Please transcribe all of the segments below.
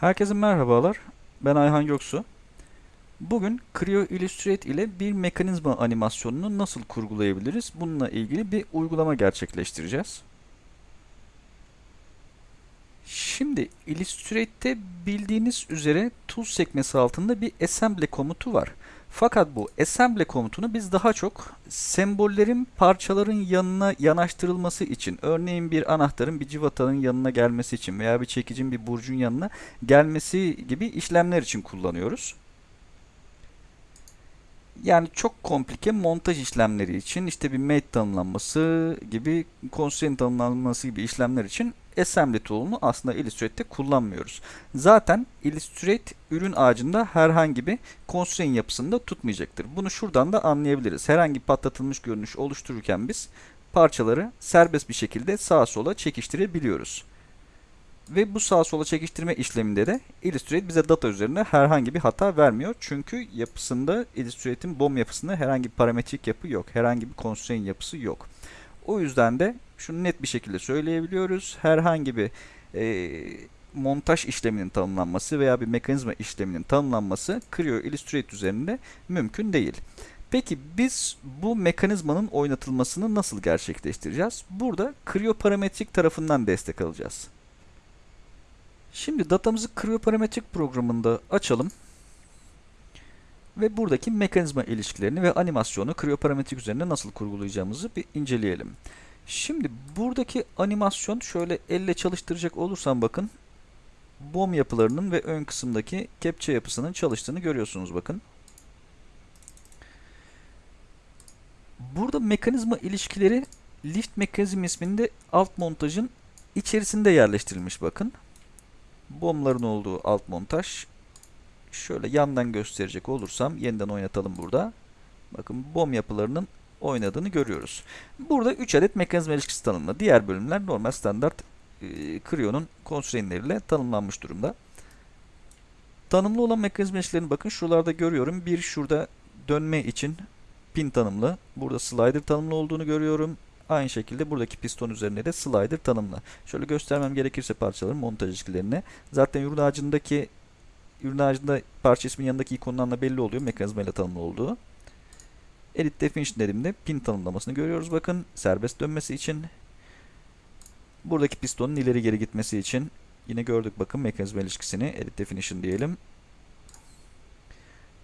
Herkese merhabalar. Ben Ayhan Göksu. Bugün Creo Illustrate ile bir mekanizma animasyonunu nasıl kurgulayabiliriz? Bununla ilgili bir uygulama gerçekleştireceğiz. Şimdi Illustrate'te bildiğiniz üzere Tools sekmesi altında bir assembly komutu var. Fakat bu assembly komutunu biz daha çok sembollerin parçaların yanına yanaştırılması için, örneğin bir anahtarın bir civatanın yanına gelmesi için veya bir çekicin bir burcun yanına gelmesi gibi işlemler için kullanıyoruz. Yani çok komplike montaj işlemleri için işte bir mate tanımlanması gibi, constraint tanımlanması gibi işlemler için assembly tool'unu aslında Illustrate'te kullanmıyoruz. Zaten Illustrate ürün ağacında herhangi bir constraint yapısında tutmayacaktır. Bunu şuradan da anlayabiliriz. Herhangi patlatılmış görünüş oluştururken biz parçaları serbest bir şekilde sağa sola çekiştirebiliyoruz. Ve bu sağa sola çekiştirme işleminde de Illustrate bize data üzerinde herhangi bir hata vermiyor. Çünkü yapısında Illustrate'in BOM yapısında herhangi bir parametrik yapı yok. Herhangi bir constraint yapısı yok. O yüzden de şunu net bir şekilde söyleyebiliyoruz. Herhangi bir e, montaj işleminin tanımlanması veya bir mekanizma işleminin tanımlanması Creo Illustrate üzerinde mümkün değil. Peki biz bu mekanizmanın oynatılmasını nasıl gerçekleştireceğiz? Burada Creo parametrik tarafından destek alacağız. Şimdi datamızı Creo parametrik programında açalım. Ve buradaki mekanizma ilişkilerini ve animasyonu Creo parametrik üzerinde nasıl kurgulayacağımızı bir inceleyelim. Şimdi buradaki animasyon şöyle elle çalıştıracak olursam bakın BOM yapılarının ve ön kısımdaki kepçe yapısının çalıştığını görüyorsunuz bakın. Burada mekanizma ilişkileri lift mekanizm isminde alt montajın içerisinde yerleştirilmiş bakın. BOM'ların olduğu alt montaj. Şöyle yandan gösterecek olursam yeniden oynatalım burada. Bakın BOM yapılarının oynadığını görüyoruz. Burada 3 adet mekanizma ilişkisi tanımlı. Diğer bölümler normal standart e, Creo'nun constraintleriyle tanımlanmış durumda. Tanımlı olan mekanizma ilişkilerini bakın şuralarda görüyorum. Bir şurada dönme için pin tanımlı. Burada slider tanımlı olduğunu görüyorum. Aynı şekilde buradaki piston üzerinde de slider tanımlı. Şöyle göstermem gerekirse parçaların montaj ilişkilerini. Zaten ürün ağacındaki ürün ağacında parça ismin yanındaki ikonlarla belli oluyor mekanizma ile tanımlı olduğu. Edit Definition dediğimde pin tanımlamasını görüyoruz. Bakın serbest dönmesi için buradaki pistonun ileri geri gitmesi için yine gördük bakın mekanizma ilişkisini Edit Definition diyelim.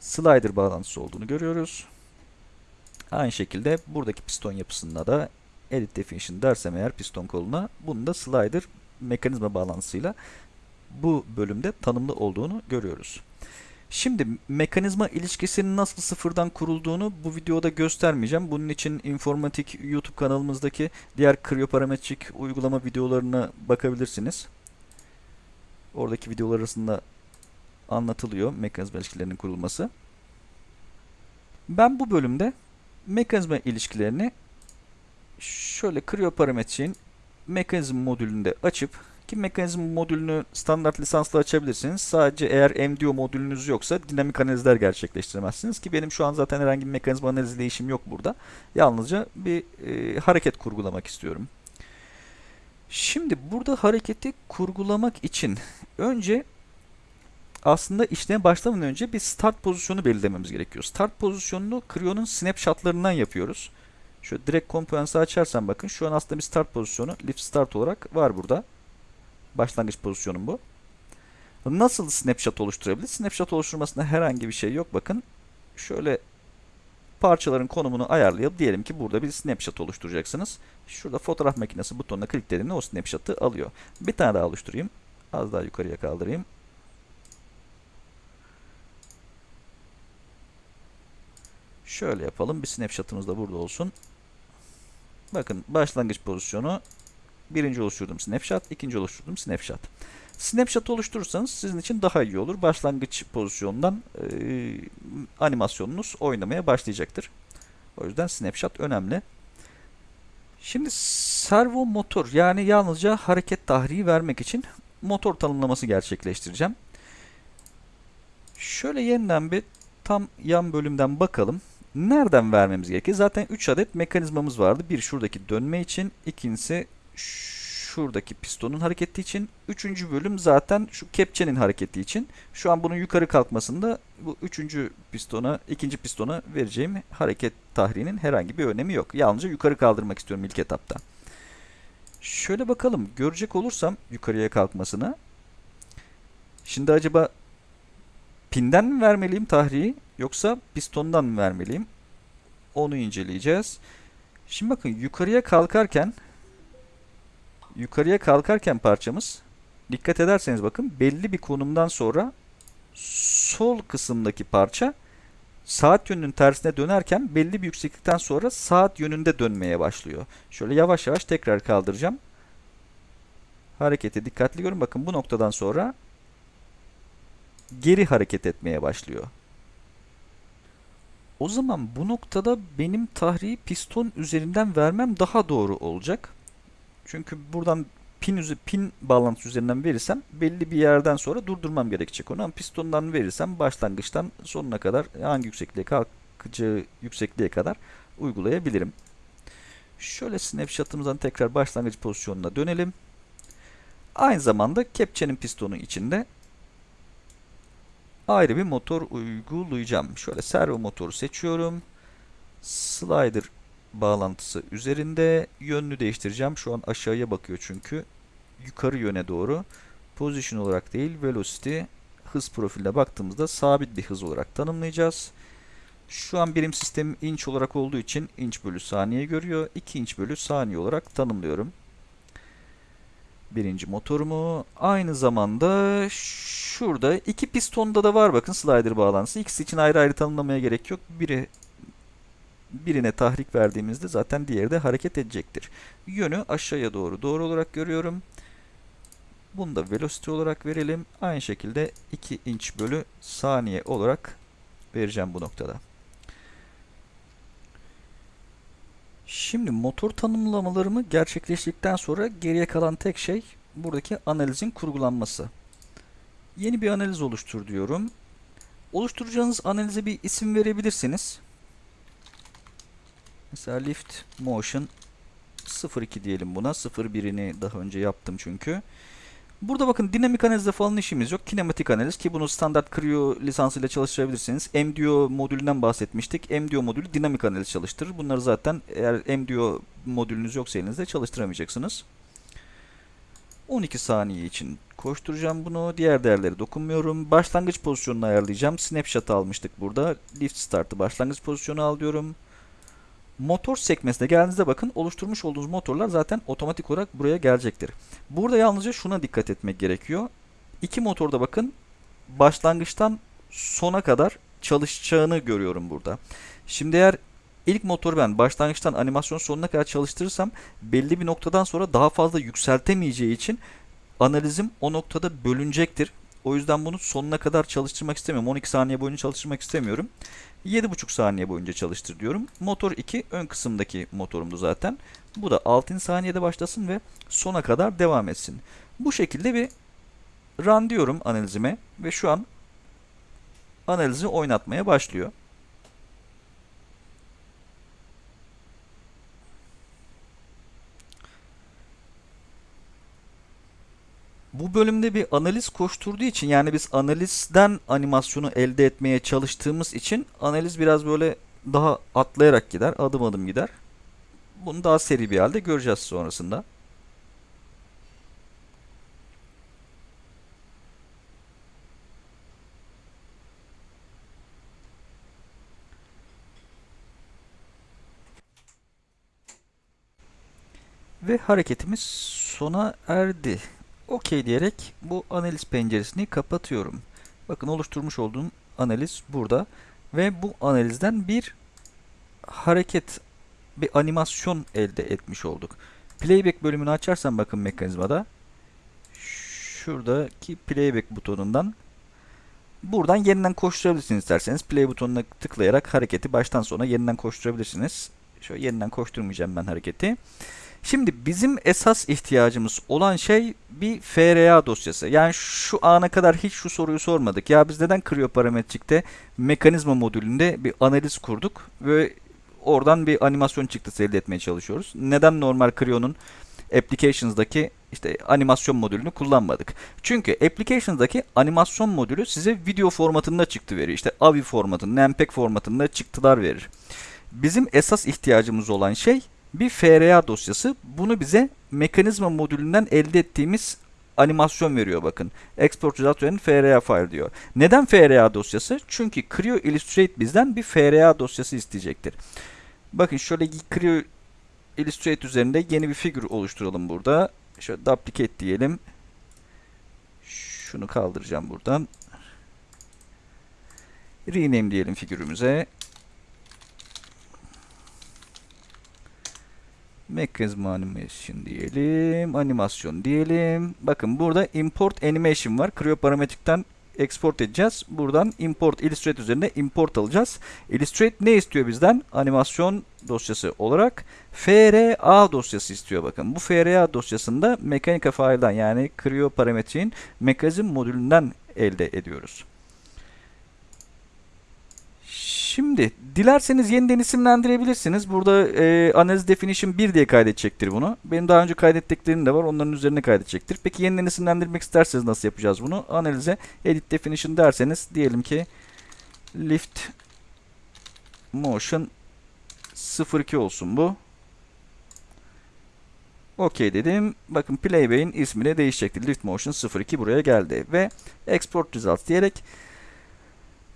Slider bağlantısı olduğunu görüyoruz. Aynı şekilde buradaki piston yapısında da Edit Definition dersem eğer piston koluna bunun da slider mekanizma bağlantısıyla bu bölümde tanımlı olduğunu görüyoruz. Şimdi mekanizma ilişkisinin nasıl sıfırdan kurulduğunu bu videoda göstermeyeceğim. Bunun için informatik YouTube kanalımızdaki diğer krioparametrik uygulama videolarına bakabilirsiniz. Oradaki videolar arasında anlatılıyor mekanizma ilişkilerinin kurulması. Ben bu bölümde mekanizma ilişkilerini şöyle krioparametriğin mekanizm modülünde açıp ki mekanizm modülünü standart lisansla açabilirsiniz. Sadece eğer MDO modülünüz yoksa dinamik analizler gerçekleştiremezsiniz. Ki benim şu an zaten herhangi bir mekanizma analizi işim yok burada. Yalnızca bir e, hareket kurgulamak istiyorum. Şimdi burada hareketi kurgulamak için önce aslında işleme başlamadan önce bir start pozisyonu belirlememiz gerekiyor. Start pozisyonunu Creo'nun snapshotlarından yapıyoruz. Şöyle direkt komponensi açarsam bakın şu an aslında bir start pozisyonu lift start olarak var burada. Başlangıç pozisyonum bu. Nasıl snapshot oluşturabilir? Snapshot oluşturmasında herhangi bir şey yok. Bakın şöyle parçaların konumunu ayarlayıp diyelim ki burada bir snapshot oluşturacaksınız. Şurada fotoğraf makinesi butonuna kliklediğimde o snapshot'ı alıyor. Bir tane daha oluşturayım. Az daha yukarıya kaldırayım. Şöyle yapalım. Bir snapshot'ımız da burada olsun. Bakın başlangıç pozisyonu birinci oluşturduğum snapshot, ikinci oluşturduğum snapshot. Snapshot oluşturursanız sizin için daha iyi olur. Başlangıç pozisyonundan e, animasyonunuz oynamaya başlayacaktır. O yüzden snapshot önemli. Şimdi servo motor yani yalnızca hareket tahriği vermek için motor tanımlaması gerçekleştireceğim. Şöyle yeniden bir tam yan bölümden bakalım. Nereden vermemiz gerekir? Zaten 3 adet mekanizmamız vardı. Bir şuradaki dönme için, ikincisi şuradaki pistonun hareketi için. Üçüncü bölüm zaten şu kepçenin hareketi için. Şu an bunun yukarı kalkmasında bu üçüncü pistona, ikinci pistona vereceğim hareket tahrinin herhangi bir önemi yok. Yalnızca yukarı kaldırmak istiyorum ilk etapta. Şöyle bakalım. Görecek olursam yukarıya kalkmasını. Şimdi acaba pinden mi vermeliyim tahriyi yoksa pistondan mı vermeliyim? Onu inceleyeceğiz. Şimdi bakın yukarıya kalkarken yukarıya kalkarken parçamız dikkat ederseniz bakın belli bir konumdan sonra sol kısımdaki parça saat yönünün tersine dönerken belli bir yükseklikten sonra saat yönünde dönmeye başlıyor. Şöyle yavaş yavaş tekrar kaldıracağım. Hareketi dikkatli görün. Bakın bu noktadan sonra geri hareket etmeye başlıyor. O zaman bu noktada benim tahriyi piston üzerinden vermem daha doğru olacak. Çünkü buradan pin, pin bağlantısı üzerinden verirsem belli bir yerden sonra durdurmam gerekecek onu. Ama pistondan verirsem başlangıçtan sonuna kadar hangi yüksekliğe kalkacağı yüksekliğe kadar uygulayabilirim. Şöyle snapshot'ımızdan tekrar başlangıç pozisyonuna dönelim. Aynı zamanda kepçenin pistonu içinde ayrı bir motor uygulayacağım. Şöyle servo motoru seçiyorum. Slider bağlantısı üzerinde yönünü değiştireceğim. Şu an aşağıya bakıyor çünkü. Yukarı yöne doğru. Position olarak değil, velocity hız profiline baktığımızda sabit bir hız olarak tanımlayacağız. Şu an birim sistemi inç olarak olduğu için inç bölü saniye görüyor. 2 inç bölü saniye olarak tanımlıyorum. Birinci motorumu. Aynı zamanda şurada iki pistonda da var bakın slider bağlantısı. İkisi için ayrı ayrı tanımlamaya gerek yok. Biri birine tahrik verdiğimizde zaten diğeri de hareket edecektir. Yönü aşağıya doğru doğru olarak görüyorum. Bunu da velocity olarak verelim. Aynı şekilde 2 inç bölü saniye olarak vereceğim bu noktada. Şimdi motor tanımlamalarımı gerçekleştirdikten sonra geriye kalan tek şey buradaki analizin kurgulanması. Yeni bir analiz oluştur diyorum. Oluşturacağınız analize bir isim verebilirsiniz. Mesela lift motion 02 diyelim buna. 01'ini daha önce yaptım çünkü. Burada bakın dinamik analizde falan işimiz yok. Kinematik analiz ki bunu standart Creo lisansıyla çalıştırabilirsiniz. MDO modülünden bahsetmiştik. MDO modülü dinamik analiz çalıştırır. Bunları zaten eğer MDO modülünüz yoksa elinizde çalıştıramayacaksınız. 12 saniye için koşturacağım bunu. Diğer değerleri dokunmuyorum. Başlangıç pozisyonunu ayarlayacağım. Snapshot almıştık burada. Lift startı başlangıç pozisyonu al diyorum. Motor sekmesine geldiğinizde bakın oluşturmuş olduğunuz motorlar zaten otomatik olarak buraya gelecektir. Burada yalnızca şuna dikkat etmek gerekiyor. İki motorda bakın başlangıçtan sona kadar çalışacağını görüyorum burada. Şimdi eğer ilk motoru ben başlangıçtan animasyon sonuna kadar çalıştırırsam belli bir noktadan sonra daha fazla yükseltemeyeceği için analizim o noktada bölünecektir. O yüzden bunu sonuna kadar çalıştırmak istemiyorum. 12 saniye boyunca çalıştırmak istemiyorum. 7,5 saniye boyunca çalıştır diyorum. Motor 2 ön kısımdaki motorumdu zaten. Bu da 6. saniyede başlasın ve sona kadar devam etsin. Bu şekilde bir run diyorum analizime ve şu an analizi oynatmaya başlıyor. Bu bölümde bir analiz koşturduğu için yani biz analizden animasyonu elde etmeye çalıştığımız için analiz biraz böyle daha atlayarak gider, adım adım gider. Bunu daha seri bir halde göreceğiz sonrasında. Ve hareketimiz sona erdi. OK diyerek bu analiz penceresini kapatıyorum. Bakın oluşturmuş olduğum analiz burada. Ve bu analizden bir hareket, bir animasyon elde etmiş olduk. Playback bölümünü açarsam bakın mekanizmada. Şuradaki playback butonundan buradan yeniden koşturabilirsiniz isterseniz. Play butonuna tıklayarak hareketi baştan sona yeniden koşturabilirsiniz. Şöyle yeniden koşturmayacağım ben hareketi. Şimdi bizim esas ihtiyacımız olan şey bir FRA dosyası. Yani şu ana kadar hiç şu soruyu sormadık. Ya biz neden krioparametrikte mekanizma modülünde bir analiz kurduk ve oradan bir animasyon çıktısı elde etmeye çalışıyoruz. Neden normal Crio'nun Applications'daki işte animasyon modülünü kullanmadık. Çünkü Applications'daki animasyon modülü size video formatında çıktı verir. İşte AVI formatında, MPEG formatında çıktılar verir. Bizim esas ihtiyacımız olan şey bir FRA dosyası. Bunu bize mekanizma modülünden elde ettiğimiz animasyon veriyor bakın. Export result and FRA file diyor. Neden FRA dosyası? Çünkü Creo Illustrate bizden bir FRA dosyası isteyecektir. Bakın şöyle Creo Illustrate üzerinde yeni bir figür oluşturalım burada. Şöyle duplicate diyelim. Şunu kaldıracağım buradan. Rename diyelim figürümüze. Mechanism Animation diyelim. Animasyon diyelim. Bakın burada Import Animation var. Creo parametrikten export edeceğiz. Buradan import Illustrate üzerinde import alacağız. Illustrate ne istiyor bizden? Animasyon dosyası olarak FRA dosyası istiyor bakın. Bu FRA dosyasında Mechanica file'dan yani Creo parametriğin mekanizm modülünden elde ediyoruz. Şimdi dilerseniz yeniden isimlendirebilirsiniz. Burada e, analiz definition 1 diye kaydedecektir bunu. Benim daha önce kaydettiklerim de var. Onların üzerine kaydedecektir. Peki yeniden isimlendirmek isterseniz nasıl yapacağız bunu? Analize edit definition derseniz diyelim ki lift motion 02 olsun bu. OK dedim. Bakın Playbay'in ismi de değişecektir. Lift Motion 02 buraya geldi. Ve Export Results diyerek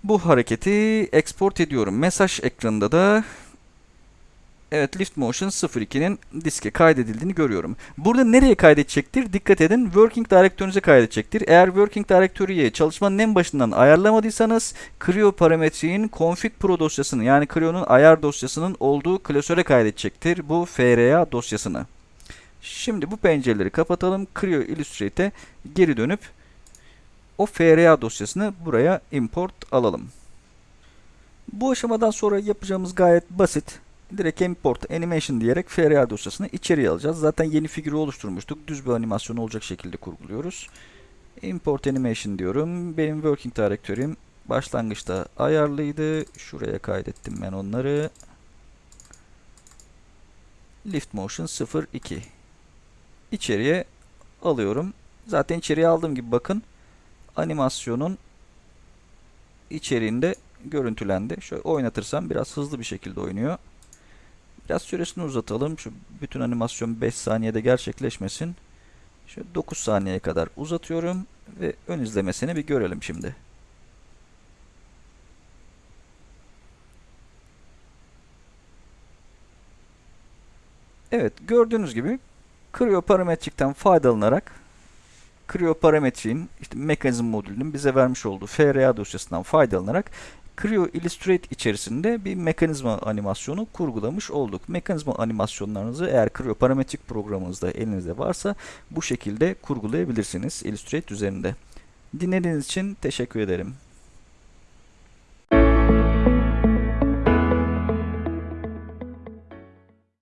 bu hareketi export ediyorum. Mesaj ekranında da Evet Lift Motion 02'nin diske kaydedildiğini görüyorum. Burada nereye kaydedecektir? Dikkat edin Working Directory'nize kaydedecektir. Eğer Working Directory'yi çalışmanın en başından ayarlamadıysanız Creo parametriğin config pro dosyasını yani Creo'nun ayar dosyasının olduğu klasöre kaydedecektir bu FRA dosyasını. Şimdi bu pencereleri kapatalım. Creo Illustrate'e geri dönüp o FRA dosyasını buraya import alalım. Bu aşamadan sonra yapacağımız gayet basit. Direkt import animation diyerek FRA dosyasını içeriye alacağız. Zaten yeni figürü oluşturmuştuk. Düz bir animasyon olacak şekilde kurguluyoruz. Import animation diyorum. Benim working directory'im başlangıçta ayarlıydı. Şuraya kaydettim ben onları. Lift motion 02. İçeriye alıyorum. Zaten içeriye aldığım gibi bakın animasyonun içeriğinde görüntülendi. Şöyle oynatırsam biraz hızlı bir şekilde oynuyor. Biraz süresini uzatalım. Şu bütün animasyon 5 saniyede gerçekleşmesin. Şöyle 9 saniyeye kadar uzatıyorum ve ön izlemesini bir görelim şimdi. Evet gördüğünüz gibi Creo parametrikten faydalanarak Creo parametriğin işte mekanizm modülünün bize vermiş olduğu FRA dosyasından faydalanarak Creo Illustrate içerisinde bir mekanizma animasyonu kurgulamış olduk. Mekanizma animasyonlarınızı eğer Creo parametrik programınızda elinizde varsa bu şekilde kurgulayabilirsiniz Illustrate üzerinde. Dinlediğiniz için teşekkür ederim.